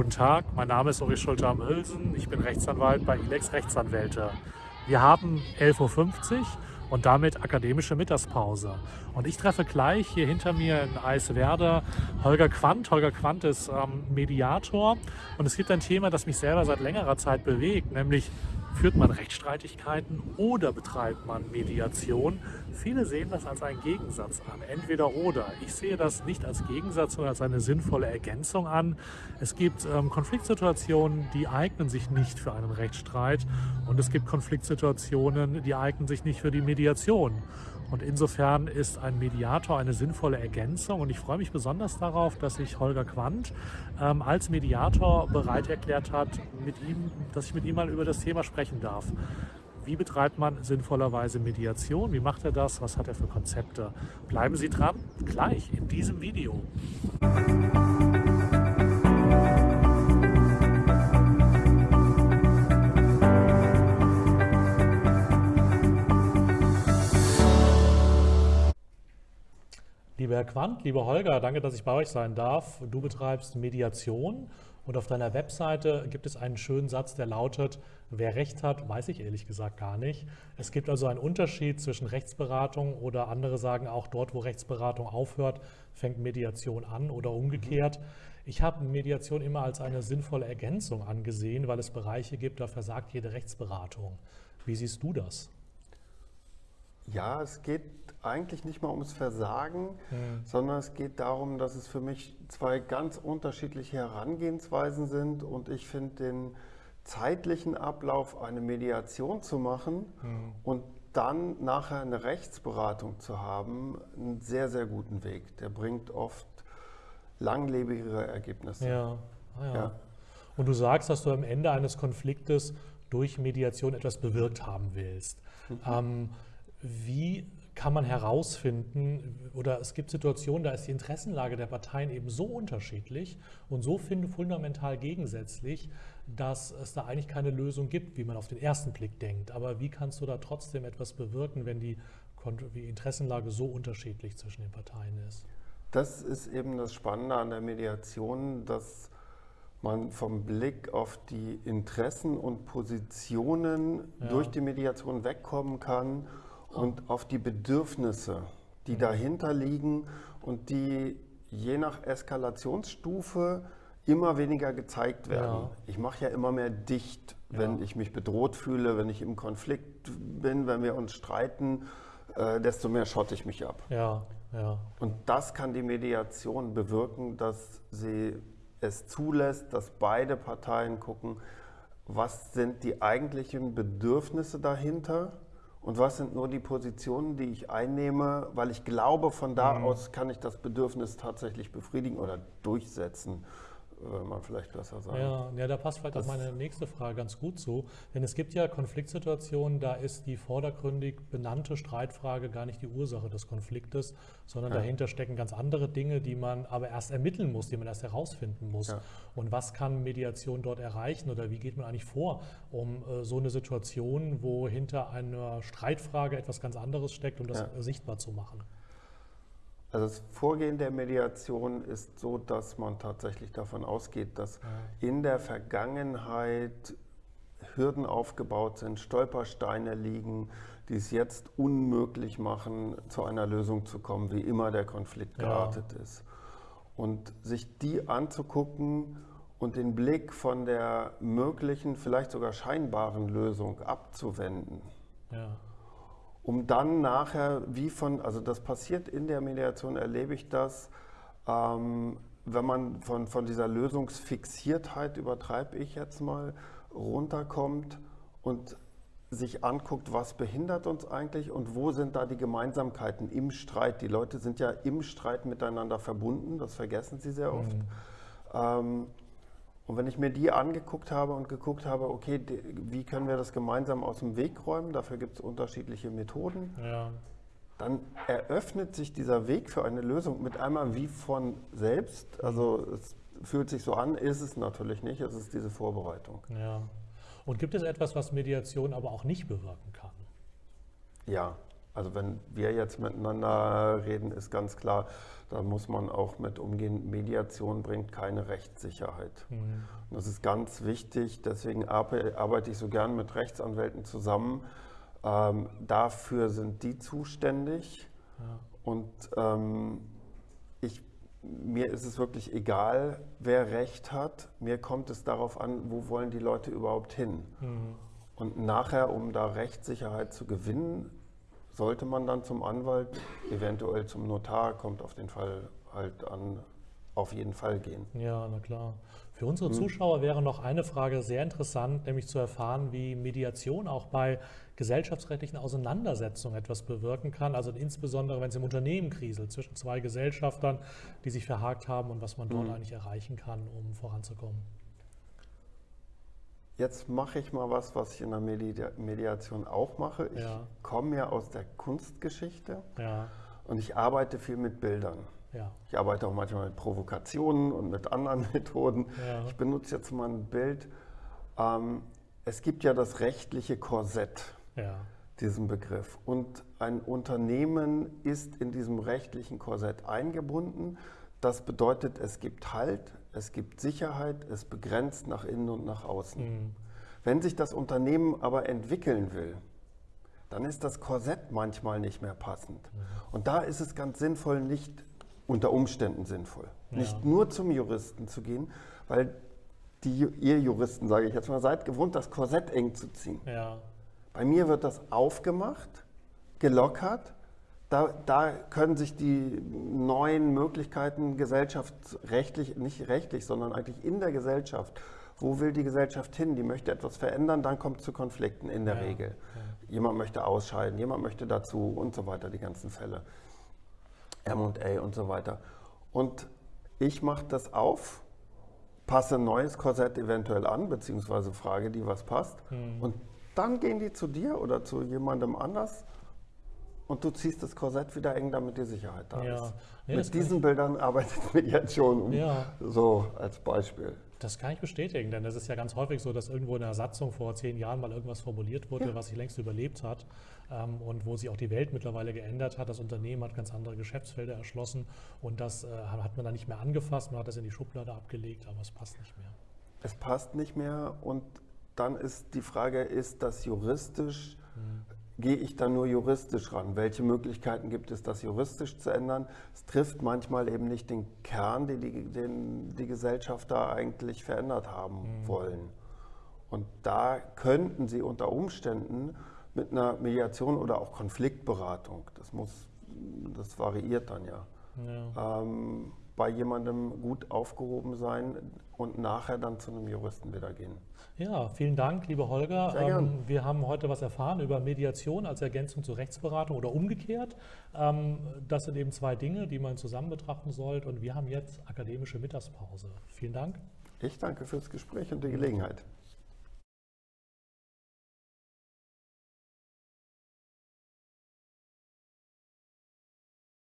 Guten Tag, mein Name ist Uri Schulte am Hülsen. Ich bin Rechtsanwalt bei ILEX Rechtsanwälte. Wir haben 11.50 Uhr und damit akademische Mittagspause. Und ich treffe gleich hier hinter mir in Eiswerder Holger Quandt. Holger Quandt ist ähm, Mediator und es gibt ein Thema, das mich selber seit längerer Zeit bewegt, nämlich Führt man Rechtsstreitigkeiten oder betreibt man Mediation? Viele sehen das als einen Gegensatz an, entweder oder. Ich sehe das nicht als Gegensatz, sondern als eine sinnvolle Ergänzung an. Es gibt ähm, Konfliktsituationen, die eignen sich nicht für einen Rechtsstreit und es gibt Konfliktsituationen, die eignen sich nicht für die Mediation. Und insofern ist ein Mediator eine sinnvolle Ergänzung und ich freue mich besonders darauf, dass sich Holger Quandt ähm, als Mediator bereit erklärt hat, mit ihm, dass ich mit ihm mal über das Thema sprechen darf. Wie betreibt man sinnvollerweise Mediation? Wie macht er das? Was hat er für Konzepte? Bleiben Sie dran, gleich in diesem Video. Lieber Herr Quandt, lieber Holger, danke, dass ich bei euch sein darf. Du betreibst Mediation und auf deiner Webseite gibt es einen schönen Satz, der lautet, wer Recht hat, weiß ich ehrlich gesagt gar nicht. Es gibt also einen Unterschied zwischen Rechtsberatung oder andere sagen auch, dort wo Rechtsberatung aufhört, fängt Mediation an oder umgekehrt. Ich habe Mediation immer als eine sinnvolle Ergänzung angesehen, weil es Bereiche gibt, da versagt jede Rechtsberatung. Wie siehst du das? Ja, es geht eigentlich nicht mal ums Versagen, mhm. sondern es geht darum, dass es für mich zwei ganz unterschiedliche Herangehensweisen sind und ich finde den zeitlichen Ablauf, eine Mediation zu machen mhm. und dann nachher eine Rechtsberatung zu haben, einen sehr, sehr guten Weg. Der bringt oft langlebigere Ergebnisse. Ja. Ah, ja. ja. Und du sagst, dass du am Ende eines Konfliktes durch Mediation etwas bewirkt haben willst. Mhm. Ähm, wie kann man herausfinden, oder es gibt Situationen, da ist die Interessenlage der Parteien eben so unterschiedlich und so fundamental gegensätzlich, dass es da eigentlich keine Lösung gibt, wie man auf den ersten Blick denkt. Aber wie kannst du da trotzdem etwas bewirken, wenn die, Interessenlage so unterschiedlich zwischen den Parteien ist? Das ist eben das Spannende an der Mediation, dass man vom Blick auf die Interessen und Positionen ja. durch die Mediation wegkommen kann und auf die Bedürfnisse, die dahinter liegen und die je nach Eskalationsstufe immer weniger gezeigt werden. Ja. Ich mache ja immer mehr dicht, wenn ja. ich mich bedroht fühle, wenn ich im Konflikt bin, wenn wir uns streiten, äh, desto mehr schotte ich mich ab. Ja. Ja. Und das kann die Mediation bewirken, dass sie es zulässt, dass beide Parteien gucken, was sind die eigentlichen Bedürfnisse dahinter und was sind nur die Positionen, die ich einnehme, weil ich glaube, von da mhm. aus kann ich das Bedürfnis tatsächlich befriedigen oder durchsetzen wenn man vielleicht besser sagen. Ja, ja da passt vielleicht das auch meine nächste Frage ganz gut zu. Denn es gibt ja Konfliktsituationen, da ist die vordergründig benannte Streitfrage gar nicht die Ursache des Konfliktes, sondern ja. dahinter stecken ganz andere Dinge, die man aber erst ermitteln muss, die man erst herausfinden muss. Ja. Und was kann Mediation dort erreichen oder wie geht man eigentlich vor, um äh, so eine Situation, wo hinter einer Streitfrage etwas ganz anderes steckt, um das ja. sichtbar zu machen? Also das Vorgehen der Mediation ist so, dass man tatsächlich davon ausgeht, dass in der Vergangenheit Hürden aufgebaut sind, Stolpersteine liegen, die es jetzt unmöglich machen, zu einer Lösung zu kommen, wie immer der Konflikt geartet ja. ist. Und sich die anzugucken und den Blick von der möglichen, vielleicht sogar scheinbaren Lösung abzuwenden. Ja um dann nachher, wie von, also das passiert in der Mediation, erlebe ich das, ähm, wenn man von, von dieser Lösungsfixiertheit, übertreibe ich jetzt mal, runterkommt und sich anguckt, was behindert uns eigentlich und wo sind da die Gemeinsamkeiten im Streit. Die Leute sind ja im Streit miteinander verbunden, das vergessen sie sehr oft. Mhm. Ähm, und wenn ich mir die angeguckt habe und geguckt habe, okay, wie können wir das gemeinsam aus dem Weg räumen, dafür gibt es unterschiedliche Methoden, ja. dann eröffnet sich dieser Weg für eine Lösung mit einmal wie von selbst. Also es fühlt sich so an, ist es natürlich nicht, es ist diese Vorbereitung. Ja. Und gibt es etwas, was Mediation aber auch nicht bewirken kann? Ja, Also wenn wir jetzt miteinander reden, ist ganz klar, da muss man auch mit umgehen. Mediation bringt keine Rechtssicherheit. Mhm. das ist ganz wichtig, deswegen arbeite ich so gern mit Rechtsanwälten zusammen. Ähm, dafür sind die zuständig. Ja. Und ähm, ich, mir ist es wirklich egal, wer Recht hat. Mir kommt es darauf an, wo wollen die Leute überhaupt hin. Mhm. Und nachher, um da Rechtssicherheit zu gewinnen, sollte man dann zum Anwalt, eventuell zum Notar, kommt auf den Fall halt an, auf jeden Fall gehen. Ja, na klar. Für unsere hm. Zuschauer wäre noch eine Frage sehr interessant, nämlich zu erfahren, wie Mediation auch bei gesellschaftsrechtlichen Auseinandersetzungen etwas bewirken kann. Also insbesondere, wenn es im Unternehmen kriselt zwischen zwei Gesellschaftern, die sich verhakt haben und was man dort mhm. eigentlich erreichen kann, um voranzukommen. Jetzt mache ich mal was, was ich in der Mediation auch mache. Ich ja. komme ja aus der Kunstgeschichte ja. und ich arbeite viel mit Bildern. Ja. Ich arbeite auch manchmal mit Provokationen und mit anderen Methoden. Ich benutze jetzt mal ein Bild. Ähm, es gibt ja das rechtliche Korsett, diesen Begriff. Und ein Unternehmen ist in diesem rechtlichen Korsett eingebunden. Das bedeutet, es gibt Halt, es gibt Sicherheit, es begrenzt nach innen und nach außen. Mhm. Wenn sich das Unternehmen aber entwickeln will, dann ist das Korsett manchmal nicht mehr passend. Mhm. Und da ist es ganz sinnvoll, nicht unter Umständen sinnvoll, ja. nicht nur zum Juristen zu gehen, weil die, ihr Juristen, sage ich jetzt mal, seid gewohnt, das Korsett eng zu ziehen. Ja. Bei mir wird das aufgemacht, gelockert da, da, können sich die neuen Möglichkeiten gesellschaftsrechtlich, nicht rechtlich, sondern eigentlich in der Gesellschaft, wo will die Gesellschaft hin? Die möchte etwas verändern, dann kommt es zu Konflikten in der ja, Regel. Ja. Jemand möchte ausscheiden, jemand möchte dazu und so weiter, die ganzen Fälle. MA und so weiter. Und ich mache das auf, passe ein neues Korsett eventuell an, beziehungsweise frage die, was passt. Mhm. Und dann gehen die zu dir oder zu jemandem anders und du ziehst das Korsett wieder eng, damit die Sicherheit da ja. ist. Ja, Mit diesen Bildern arbeitet man jetzt schon, ja. so als Beispiel. Das kann ich bestätigen, denn es ist ja ganz häufig so, dass irgendwo in der Satzung vor zehn Jahren mal irgendwas formuliert wurde, ja. was sich längst überlebt hat ähm, und wo sich auch die Welt mittlerweile geändert hat. Das Unternehmen hat ganz andere Geschäftsfelder erschlossen und das äh, hat man dann nicht mehr angefasst, man hat das in die Schublade abgelegt, aber es passt nicht mehr. Es passt nicht mehr und dann ist die Frage, ist das juristisch hm gehe ich da nur juristisch ran? Welche Möglichkeiten gibt es, das juristisch zu ändern? Es trifft manchmal eben nicht den Kern, den die, den die Gesellschafter eigentlich verändert haben mhm. wollen. Und da könnten sie unter Umständen mit einer Mediation oder auch Konfliktberatung, das muss, das variiert dann ja, ja. Ähm, bei jemandem gut aufgehoben sein und nachher dann zu einem Juristen wieder gehen. Ja, vielen Dank, lieber Holger. Sehr gern. Ähm, wir haben heute was erfahren über Mediation als Ergänzung zur Rechtsberatung oder umgekehrt. Ähm, das sind eben zwei Dinge, die man zusammen betrachten sollte. Und wir haben jetzt akademische Mittagspause. Vielen Dank. Ich danke fürs Gespräch und die Gelegenheit.